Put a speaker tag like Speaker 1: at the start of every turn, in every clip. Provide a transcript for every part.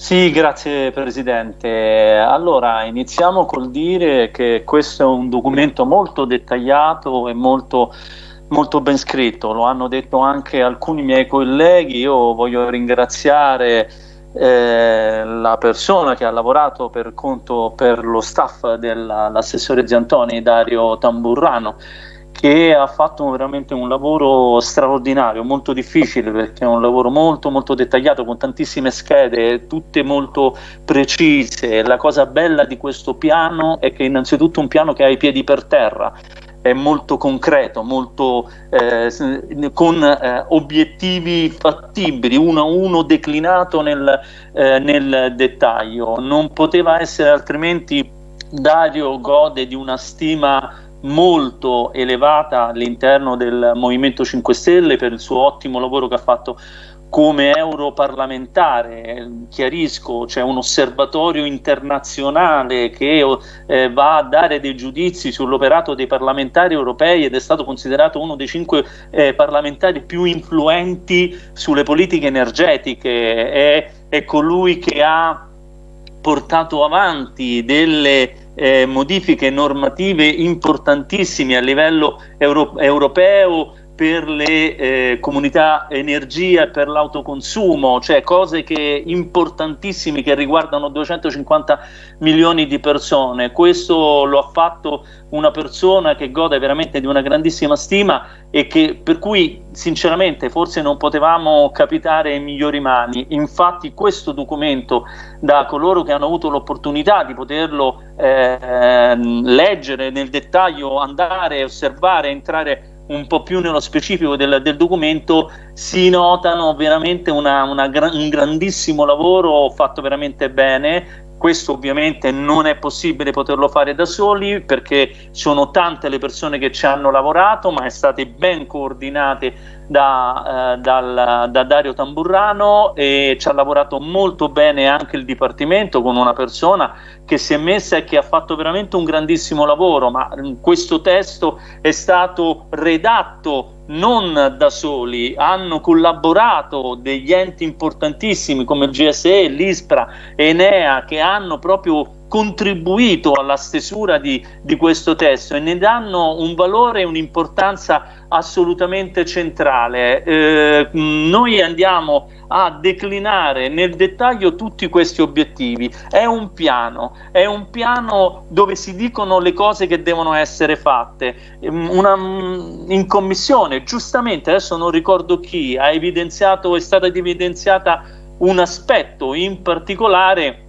Speaker 1: Sì, grazie Presidente. Allora, iniziamo col dire che questo è un documento molto dettagliato e molto, molto ben scritto, lo hanno detto anche alcuni miei colleghi, io voglio ringraziare eh, la persona che ha lavorato per conto per lo staff dell'assessore Ziantoni, Dario Tamburrano, che ha fatto veramente un lavoro straordinario, molto difficile perché è un lavoro molto molto dettagliato con tantissime schede, tutte molto precise. La cosa bella di questo piano è che innanzitutto è un piano che ha i piedi per terra, è molto concreto, molto, eh, con eh, obiettivi fattibili, uno a uno declinato nel, eh, nel dettaglio. Non poteva essere altrimenti Dario gode di una stima molto elevata all'interno del Movimento 5 Stelle per il suo ottimo lavoro che ha fatto come europarlamentare, chiarisco, c'è un osservatorio internazionale che eh, va a dare dei giudizi sull'operato dei parlamentari europei ed è stato considerato uno dei cinque eh, parlamentari più influenti sulle politiche energetiche, è, è colui che ha portato avanti delle eh, modifiche normative importantissime a livello euro europeo per le eh, comunità energia e per l'autoconsumo, cioè cose che, importantissime che riguardano 250 milioni di persone. Questo lo ha fatto una persona che gode veramente di una grandissima stima e che, per cui sinceramente forse non potevamo capitare in migliori mani. Infatti questo documento da coloro che hanno avuto l'opportunità di poterlo eh, leggere nel dettaglio, andare, osservare, entrare un po' più nello specifico del, del documento si notano veramente una, una, un grandissimo lavoro fatto veramente bene questo ovviamente non è possibile poterlo fare da soli perché sono tante le persone che ci hanno lavorato, ma è state ben coordinate da, eh, dal, da, Dario Tamburrano e ci ha lavorato molto bene anche il Dipartimento con una persona che si è messa e che ha fatto veramente un grandissimo lavoro, ma questo testo è stato redatto non da soli, hanno collaborato degli enti importantissimi come il GSE, l'ISPRA, Enea, che hanno proprio contribuito alla stesura di, di, questo testo e ne danno un valore e un'importanza assolutamente centrale. Eh, noi andiamo a declinare nel dettaglio tutti questi obiettivi. È un piano, è un piano dove si dicono le cose che devono essere fatte. Una, in commissione, giustamente, adesso non ricordo chi, ha evidenziato, è stata evidenziata un aspetto in particolare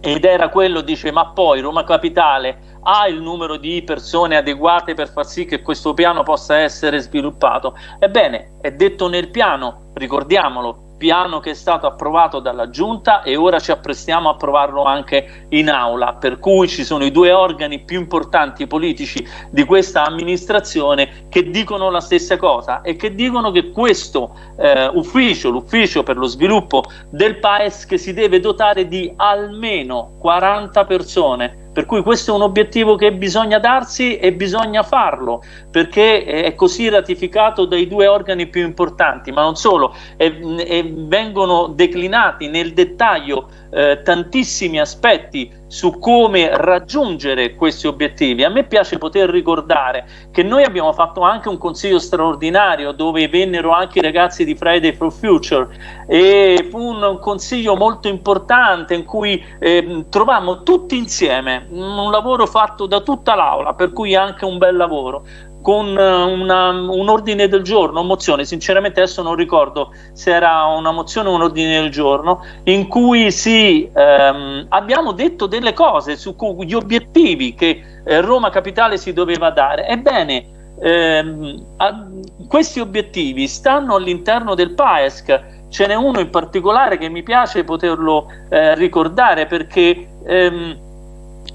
Speaker 1: ed era quello, dice, ma poi Roma Capitale ha il numero di persone adeguate per far sì che questo piano possa essere sviluppato? Ebbene, è detto nel piano, ricordiamolo, piano che è stato approvato dalla Giunta e ora ci apprestiamo a approvarlo anche in aula, per cui ci sono i due organi più importanti politici di questa amministrazione che dicono la stessa cosa e che dicono che questo eh, ufficio, l'ufficio per lo sviluppo del PAES che si deve dotare di almeno 40 persone per cui questo è un obiettivo che bisogna darsi e bisogna farlo, perché è così ratificato dai due organi più importanti, ma non solo, e, e vengono declinati nel dettaglio eh, tantissimi aspetti su come raggiungere questi obiettivi. A me piace poter ricordare che noi abbiamo fatto anche un consiglio straordinario dove vennero anche i ragazzi di Friday for Future e fu un consiglio molto importante in cui eh, trovammo tutti insieme un lavoro fatto da tutta l'aula, per cui anche un bel lavoro con eh, una, un ordine del giorno, mozione, sinceramente adesso non ricordo se era una mozione o un ordine del giorno, in cui sì, ehm, abbiamo detto delle cose su gli obiettivi che eh, Roma Capitale si doveva dare. Ebbene, ehm, a, questi obiettivi stanno all'interno del PAESC, ce n'è uno in particolare che mi piace poterlo eh, ricordare perché... Ehm,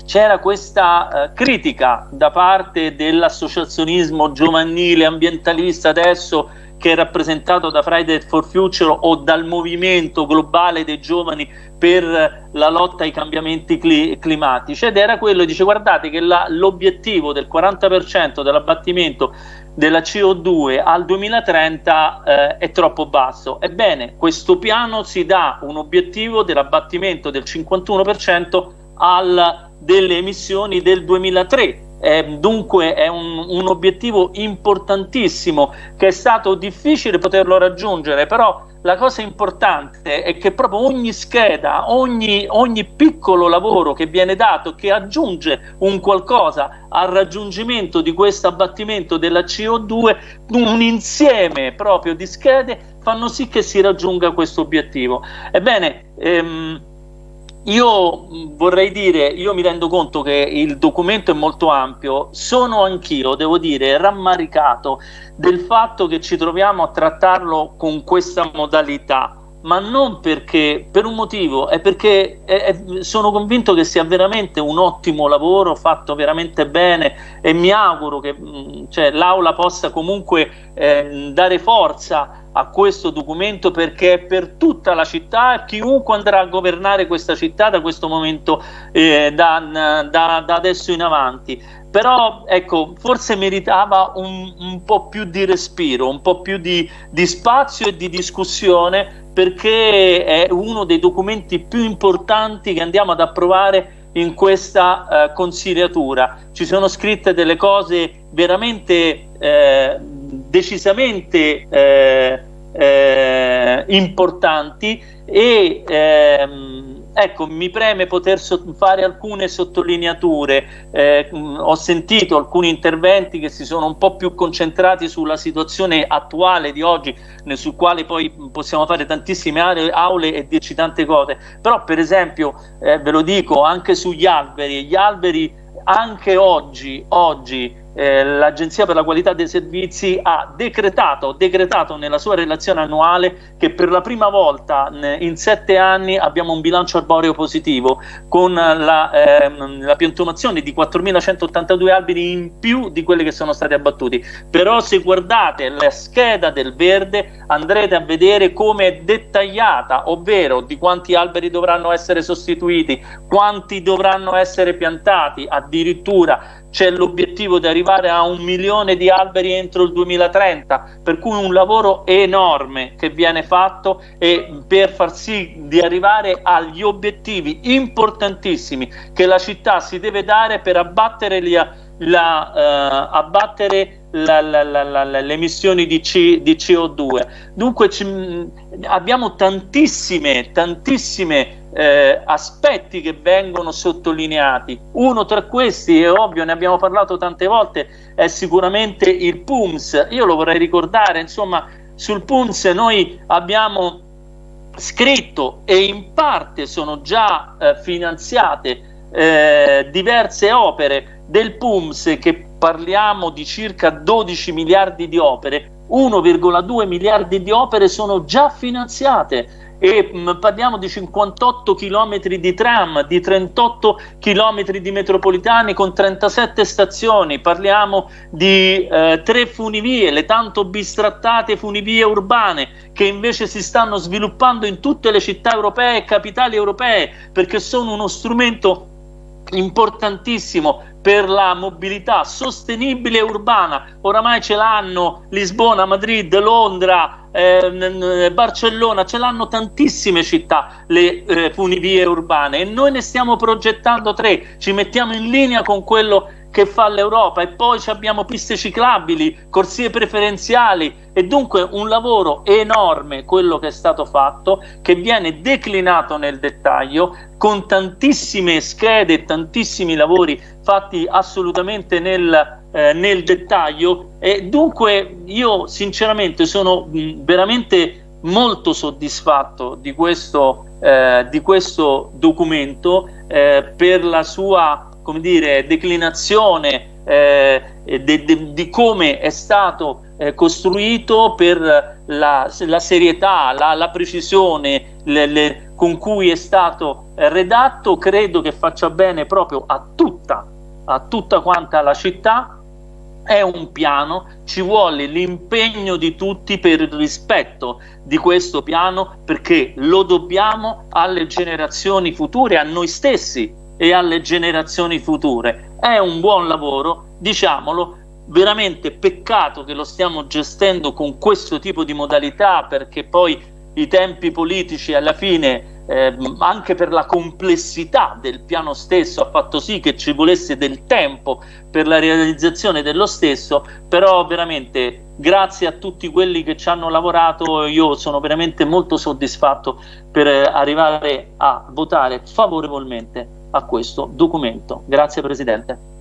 Speaker 1: c'era questa eh, critica da parte dell'associazionismo giovanile ambientalista adesso che è rappresentato da Friday for Future o dal movimento globale dei giovani per la lotta ai cambiamenti cli climatici ed era quello, dice guardate che l'obiettivo del 40% dell'abbattimento della CO2 al 2030 eh, è troppo basso. Ebbene, questo piano si dà un obiettivo dell'abbattimento del 51% al, delle emissioni del 2003 eh, dunque è un, un, obiettivo importantissimo che è stato difficile poterlo raggiungere, però la cosa importante è che proprio ogni scheda, ogni, ogni piccolo lavoro che viene dato, che aggiunge un qualcosa al raggiungimento di questo abbattimento della CO2, un insieme proprio di schede fanno sì che si raggiunga questo obiettivo. Ebbene, ehm, io vorrei dire, io mi rendo conto che il documento è molto ampio, sono anch'io, devo dire, rammaricato del fatto che ci troviamo a trattarlo con questa modalità, ma non perché, per un motivo, è perché è, è, sono convinto che sia veramente un ottimo lavoro fatto veramente bene e mi auguro che cioè, l'Aula possa comunque eh, dare forza a questo documento perché è per tutta la città chiunque andrà a governare questa città da questo momento eh, da, da, da, adesso in avanti però ecco forse meritava un, un, po' più di respiro un po' più di, di spazio e di discussione perché è uno dei documenti più importanti che andiamo ad approvare in questa eh, consigliatura. Ci sono scritte delle cose veramente eh, decisamente eh, eh, importanti e ehm, ecco mi preme poter fare alcune sottolineature. Eh, ho sentito alcuni interventi che si sono un po' più concentrati sulla situazione attuale di oggi sul quale poi possiamo fare tantissime aule e dirci tante cose. Però per esempio eh, ve lo dico anche sugli alberi gli alberi anche oggi, oggi eh, l'Agenzia per la qualità dei servizi ha decretato, decretato nella sua relazione annuale che per la prima volta in sette anni abbiamo un bilancio arboreo positivo con la, ehm, la piantumazione di 4.182 alberi in più di quelli che sono stati abbattuti. Però se guardate la scheda del verde andrete a vedere come è dettagliata, ovvero di quanti alberi dovranno essere sostituiti, quanti dovranno essere piantati, addirittura c'è l'obiettivo di arrivare a un milione di alberi entro il 2030, per cui un lavoro enorme che viene fatto per far sì di arrivare agli obiettivi importantissimi che la città si deve dare per abbattere gli la, uh, abbattere la, la, le emissioni di, C, di CO2. Dunque abbiamo tantissime, tantissime eh, aspetti che vengono sottolineati. Uno tra questi, è ovvio, ne abbiamo parlato tante volte, è sicuramente il PUMS. Io lo vorrei ricordare, insomma, sul PUMS noi abbiamo scritto e in parte sono già eh, finanziate eh, diverse opere. Del PUMS che parliamo di circa 12 miliardi di opere 1,2 miliardi di opere sono già finanziate. E mh, mm, parliamo di 58 km di tram, di 38 km di metropolitani con 37 stazioni, parliamo di eh, tre funivie, le tanto bistrattate funivie urbane che invece si stanno sviluppando in tutte le città europee e capitali europee perché sono uno strumento importantissimo per la mobilità sostenibile urbana. Oramai ce l'hanno Lisbona, Madrid, Londra, eh, Barcellona, ce l'hanno tantissime città le eh, funivie urbane e noi ne stiamo progettando tre, ci mettiamo in linea con quello che fa l'Europa e poi abbiamo piste ciclabili, corsie preferenziali e dunque un lavoro enorme quello che è stato fatto che viene declinato nel dettaglio con tantissime schede tantissimi lavori fatti assolutamente nel, eh, nel dettaglio. E dunque io sinceramente sono mh, veramente molto soddisfatto di questo, eh, di questo documento eh, per la sua come dire, declinazione eh, de, de, di come è stato eh, costruito per la, la serietà, la, la precisione le, le, con cui è stato eh, redatto, credo che faccia bene proprio a tutta, a tutta quanta la città. È un piano, ci vuole l'impegno di tutti per il rispetto di questo piano perché lo dobbiamo alle generazioni future, a noi stessi, e alle generazioni future. È un buon lavoro, diciamolo, veramente peccato che lo stiamo gestendo con questo tipo di modalità perché poi i tempi politici alla fine eh, anche per la complessità del piano stesso ha fatto sì che ci volesse del tempo per la realizzazione dello stesso però veramente grazie a tutti quelli che ci hanno lavorato io sono veramente molto soddisfatto per arrivare a votare favorevolmente a questo documento. Grazie Presidente